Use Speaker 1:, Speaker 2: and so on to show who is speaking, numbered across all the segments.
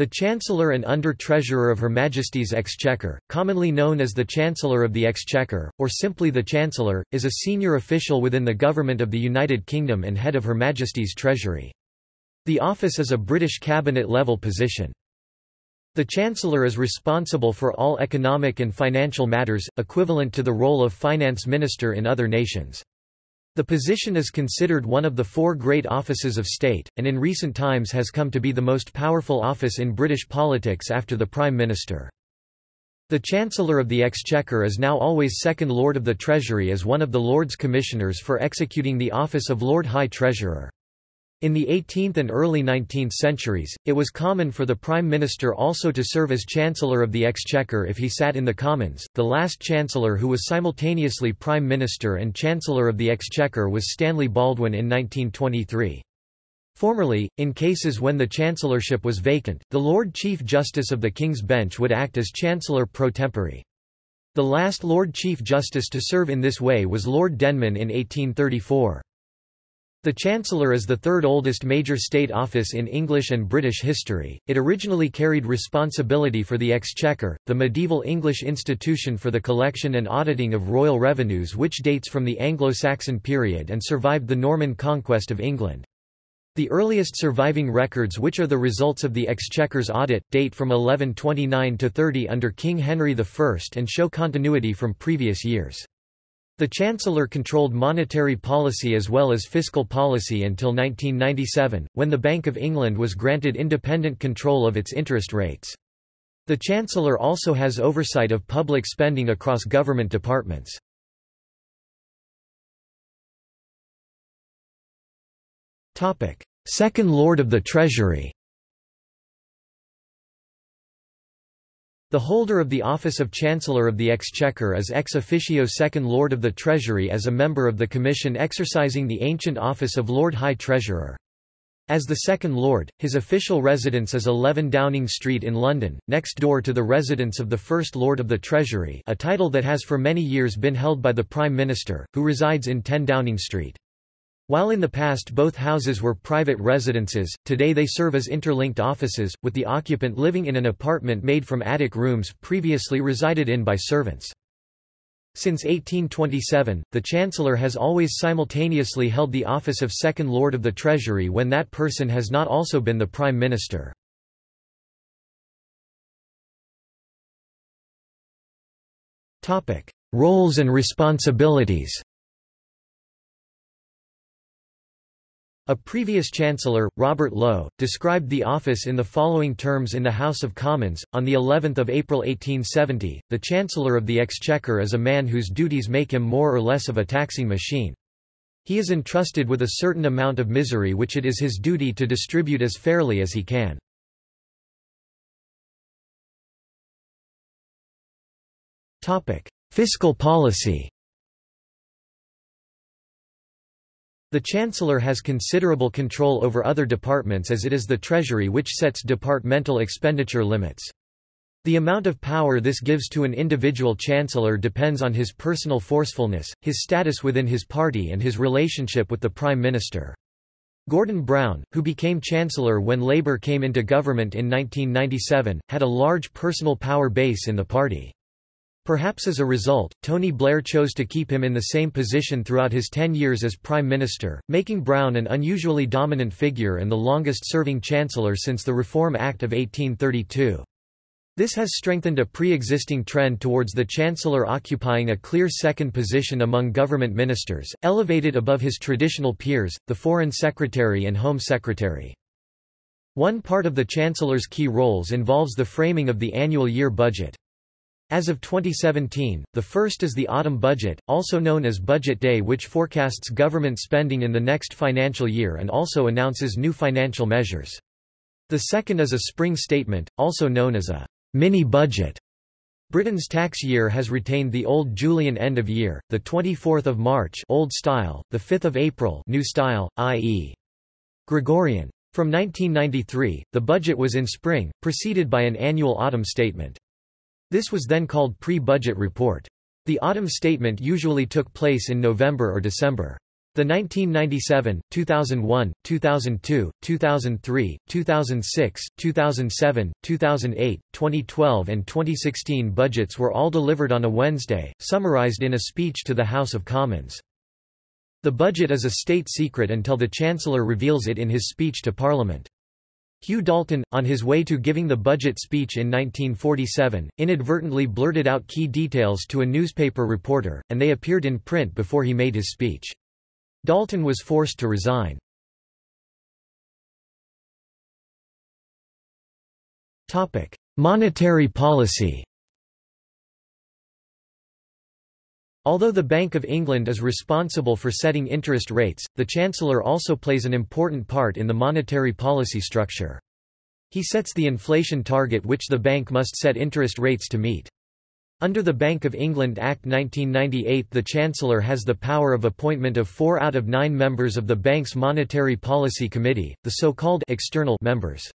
Speaker 1: The Chancellor and Under-Treasurer of Her Majesty's Exchequer, commonly known as the Chancellor of the Exchequer, or simply the Chancellor, is a senior official within the Government of the United Kingdom and head of Her Majesty's Treasury. The office is a British cabinet-level position. The Chancellor is responsible for all economic and financial matters, equivalent to the role of finance minister in other nations. The position is considered one of the four great offices of state, and in recent times has come to be the most powerful office in British politics after the Prime Minister. The Chancellor of the Exchequer is now always Second Lord of the Treasury as one of the Lords Commissioners for executing the office of Lord High Treasurer. In the 18th and early 19th centuries, it was common for the Prime Minister also to serve as Chancellor of the Exchequer if he sat in the Commons. The last Chancellor who was simultaneously Prime Minister and Chancellor of the Exchequer was Stanley Baldwin in 1923. Formerly, in cases when the chancellorship was vacant, the Lord Chief Justice of the King's Bench would act as Chancellor pro tempore. The last Lord Chief Justice to serve in this way was Lord Denman in 1834. The Chancellor is the third oldest major state office in English and British history. It originally carried responsibility for the Exchequer, the medieval English institution for the collection and auditing of royal revenues which dates from the Anglo-Saxon period and survived the Norman conquest of England. The earliest surviving records which are the results of the Exchequer's audit, date from 1129 to 30 under King Henry I and show continuity from previous years. The Chancellor controlled monetary policy as well as fiscal policy until 1997, when the Bank of England was granted independent control of its interest rates. The Chancellor also has oversight of public spending across government departments. Second Lord of the Treasury The holder of the office of Chancellor of the Exchequer is ex officio Second Lord of the Treasury as a member of the Commission exercising the ancient office of Lord High Treasurer. As the Second Lord, his official residence is 11 Downing Street in London, next door to the residence of the First Lord of the Treasury a title that has for many years been held by the Prime Minister, who resides in 10 Downing Street. While in the past both houses were private residences, today they serve as interlinked offices, with the occupant living in an apartment made from attic rooms previously resided in by servants. Since 1827, the Chancellor has always simultaneously held the office of Second Lord of the Treasury when that person has not also been the Prime Minister. Roles and responsibilities A previous Chancellor, Robert Lowe, described the office in the following terms in the House of Commons, on the 11th of April 1870, the Chancellor of the Exchequer is a man whose duties make him more or less of a taxing machine. He is entrusted with a certain amount of misery which it is his duty to distribute as fairly as he can. Fiscal policy The Chancellor has considerable control over other departments as it is the Treasury which sets departmental expenditure limits. The amount of power this gives to an individual chancellor depends on his personal forcefulness, his status within his party and his relationship with the Prime Minister. Gordon Brown, who became Chancellor when Labour came into government in 1997, had a large personal power base in the party. Perhaps as a result, Tony Blair chose to keep him in the same position throughout his ten years as Prime Minister, making Brown an unusually dominant figure and the longest-serving Chancellor since the Reform Act of 1832. This has strengthened a pre-existing trend towards the Chancellor occupying a clear second position among government ministers, elevated above his traditional peers, the Foreign Secretary and Home Secretary. One part of the Chancellor's key roles involves the framing of the annual year budget. As of 2017, the first is the autumn budget, also known as Budget Day which forecasts government spending in the next financial year and also announces new financial measures. The second is a spring statement, also known as a mini-budget. Britain's tax year has retained the old Julian end of year, the 24th of March old style, the 5th of April new style, i.e. Gregorian. From 1993, the budget was in spring, preceded by an annual autumn statement. This was then called pre-budget report. The autumn statement usually took place in November or December. The The 1997, 2001, 2002, 2003, 2006, 2007, 2008, 2012 and 2016 budgets were all delivered on a Wednesday, summarized in a speech to the House of Commons. The budget is a state secret until the Chancellor reveals it in his speech to Parliament. Hugh Dalton, on his way to giving the budget speech in 1947, inadvertently blurted out key details to a newspaper reporter, and they appeared in print before he made his speech. Dalton was forced to resign. Monetary policy Although the Bank of England is responsible for setting interest rates, the Chancellor also plays an important part in the monetary policy structure. He sets the inflation target which the bank must set interest rates to meet. Under the Bank of England Act 1998 the Chancellor has the power of appointment of four out of nine members of the bank's Monetary Policy Committee, the so-called external members.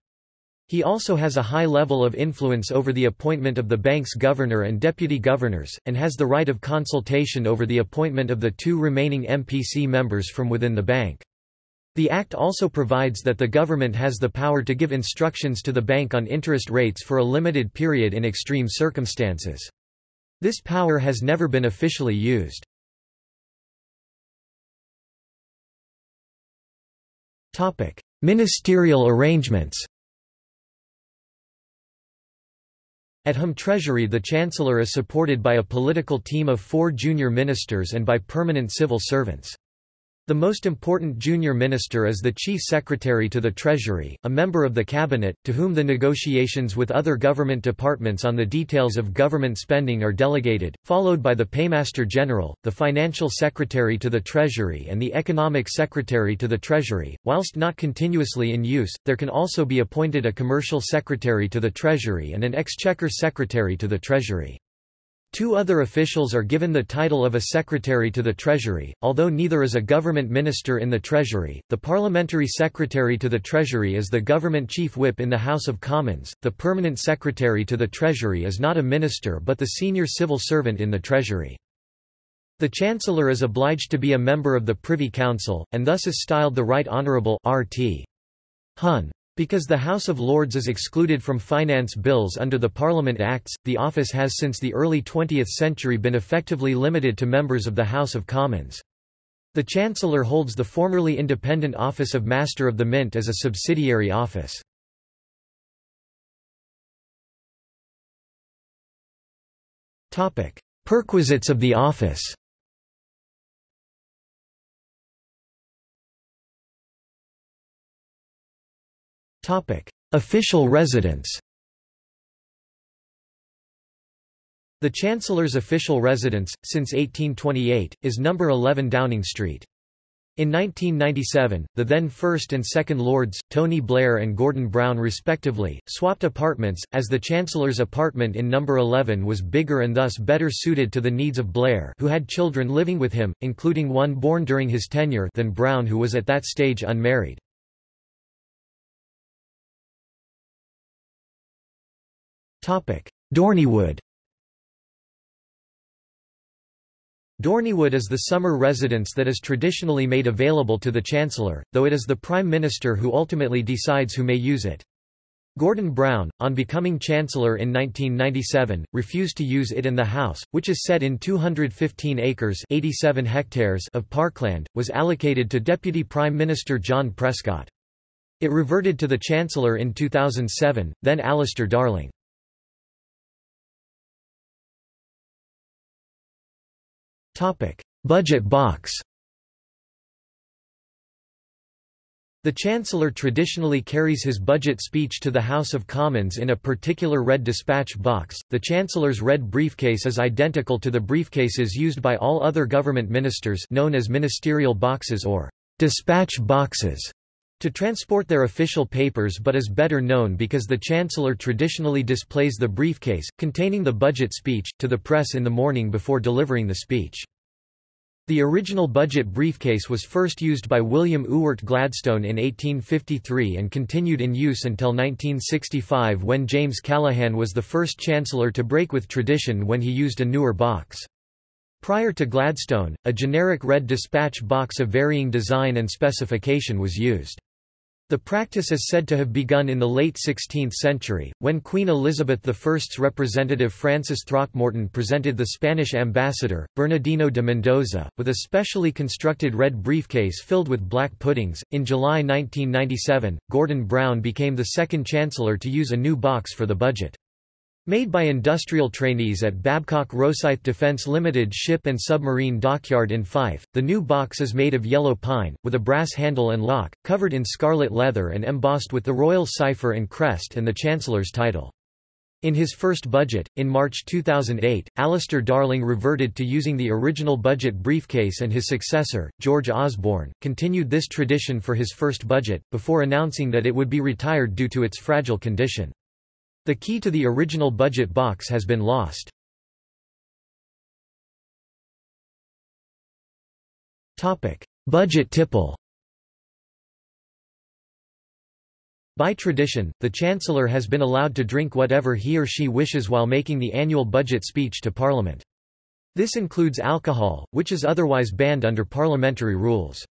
Speaker 1: He also has a high level of influence over the appointment of the bank's governor and deputy governors, and has the right of consultation over the appointment of the two remaining MPC members from within the bank. The Act also provides that the government has the power to give instructions to the bank on interest rates for a limited period in extreme circumstances. This power has never been officially used. Ministerial arrangements At Home Treasury the Chancellor is supported by a political team of four junior ministers and by permanent civil servants. The most important junior minister is the Chief Secretary to the Treasury, a member of the Cabinet, to whom the negotiations with other government departments on the details of government spending are delegated, followed by the Paymaster General, the Financial Secretary to the Treasury and the Economic Secretary to the Treasury. Whilst not continuously in use, there can also be appointed a Commercial Secretary to the Treasury and an Exchequer Secretary to the Treasury. Two other officials are given the title of a secretary to the Treasury, although neither is a government minister in the Treasury. The parliamentary secretary to the Treasury is the government chief whip in the House of Commons. The permanent secretary to the Treasury is not a minister but the senior civil servant in the Treasury. The Chancellor is obliged to be a member of the Privy Council, and thus is styled the Right Honourable RT. Hun. Because the House of Lords is excluded from finance bills under the Parliament Acts, the office has since the early 20th century been effectively limited to members of the House of Commons. The Chancellor holds the formerly independent office of Master of the Mint as a subsidiary office. Perquisites of the office Official residence The Chancellor's official residence, since 1828, is No. 11 Downing Street. In 1997, the then First and Second Lords, Tony Blair and Gordon Brown respectively, swapped apartments, as the Chancellor's apartment in No. 11 was bigger and thus better suited to the needs of Blair who had children living with him, including one born during his tenure than Brown who was at that stage unmarried. Dorneywood Dorneywood is the summer residence that is traditionally made available to the Chancellor, though it is the Prime Minister who ultimately decides who may use it. Gordon Brown, on becoming Chancellor in 1997, refused to use it and the house, which is set in 215 acres 87 hectares of parkland, was allocated to Deputy Prime Minister John Prescott. It reverted to the Chancellor in 2007, then Alistair Darling. Topic: Budget box. The Chancellor traditionally carries his budget speech to the House of Commons in a particular red dispatch box. The Chancellor's red briefcase is identical to the briefcases used by all other government ministers known as ministerial boxes or dispatch boxes to transport their official papers but is better known because the Chancellor traditionally displays the briefcase, containing the budget speech, to the press in the morning before delivering the speech. The original budget briefcase was first used by William Ewart Gladstone in 1853 and continued in use until 1965 when James Callaghan was the first Chancellor to break with tradition when he used a newer box. Prior to Gladstone, a generic red dispatch box of varying design and specification was used. The practice is said to have begun in the late 16th century, when Queen Elizabeth I's representative Francis Throckmorton presented the Spanish ambassador, Bernardino de Mendoza, with a specially constructed red briefcase filled with black puddings. In July 1997, Gordon Brown became the second chancellor to use a new box for the budget. Made by industrial trainees at Babcock Rosyth Defence Limited ship and submarine dockyard in Fife, the new box is made of yellow pine, with a brass handle and lock, covered in scarlet leather and embossed with the royal cipher and crest and the Chancellor's title. In his first budget, in March 2008, Alistair Darling reverted to using the original budget briefcase and his successor, George Osborne, continued this tradition for his first budget, before announcing that it would be retired due to its fragile condition. The key to the original budget box has been lost. budget tipple By tradition, the Chancellor has been allowed to drink whatever he or she wishes while making the annual budget speech to Parliament. This includes alcohol, which is otherwise banned under parliamentary rules.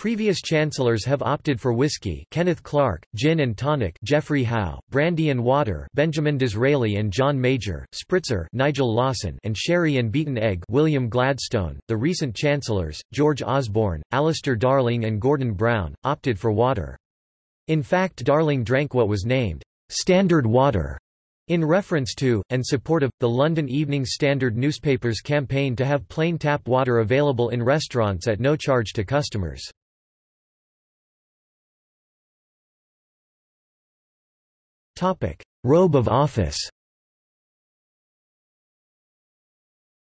Speaker 1: Previous chancellors have opted for whiskey Kenneth Clarke, gin and tonic Geoffrey Howe, brandy and water Benjamin Disraeli and John Major, spritzer Nigel Lawson and sherry and beaten egg William Gladstone. The recent chancellors, George Osborne, Alistair Darling and Gordon Brown, opted for water. In fact Darling drank what was named standard water in reference to, and support of, the London Evening Standard newspaper's campaign to have plain tap water available in restaurants at no charge to customers. Robe of office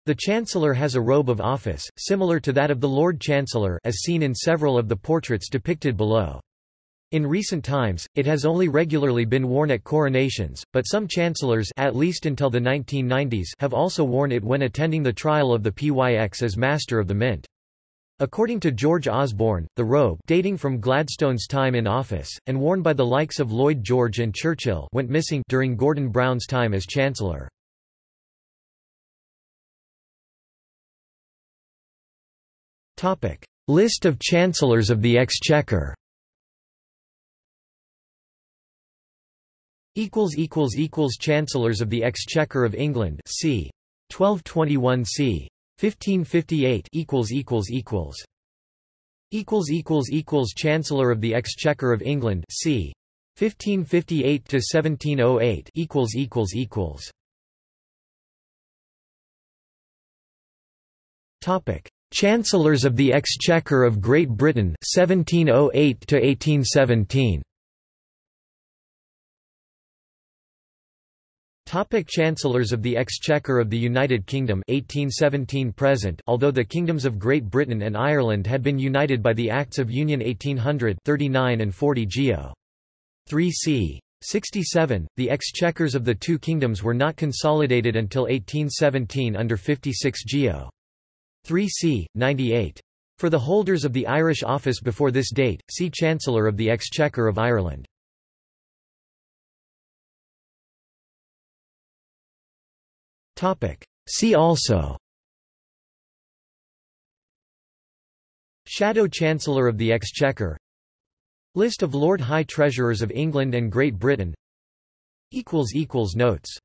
Speaker 1: The Chancellor has a robe of office, similar to that of the Lord Chancellor as seen in several of the portraits depicted below. In recent times, it has only regularly been worn at coronations, but some chancellors at least until the 1990s have also worn it when attending the trial of the PYX as Master of the Mint. According to George Osborne, the robe dating from Gladstone's time in office, and worn by the likes of Lloyd George and Churchill went missing during Gordon Brown's time as Chancellor. List of Chancellors of the Exchequer Chancellors of the Exchequer of England c. 1221 c. 1558 equals equals equals equals equals equals Chancellor of the Exchequer of England c. 1558 to 1708 equals equals equals. Topic. Chancellors of the Exchequer of Great Britain 1708 to 1817 Topic Chancellors of the Exchequer of the United Kingdom 1817 present Although the kingdoms of Great Britain and Ireland had been united by the Acts of Union 1800 39 and 40 Geo. 3 c. 67, the exchequers of the two kingdoms were not consolidated until 1817 under 56 Geo. 3 c. 98. For the holders of the Irish office before this date, see Chancellor of the Exchequer of Ireland. See also. Shadow Chancellor of the Exchequer. List of Lord High Treasurers of England and Great Britain. Notes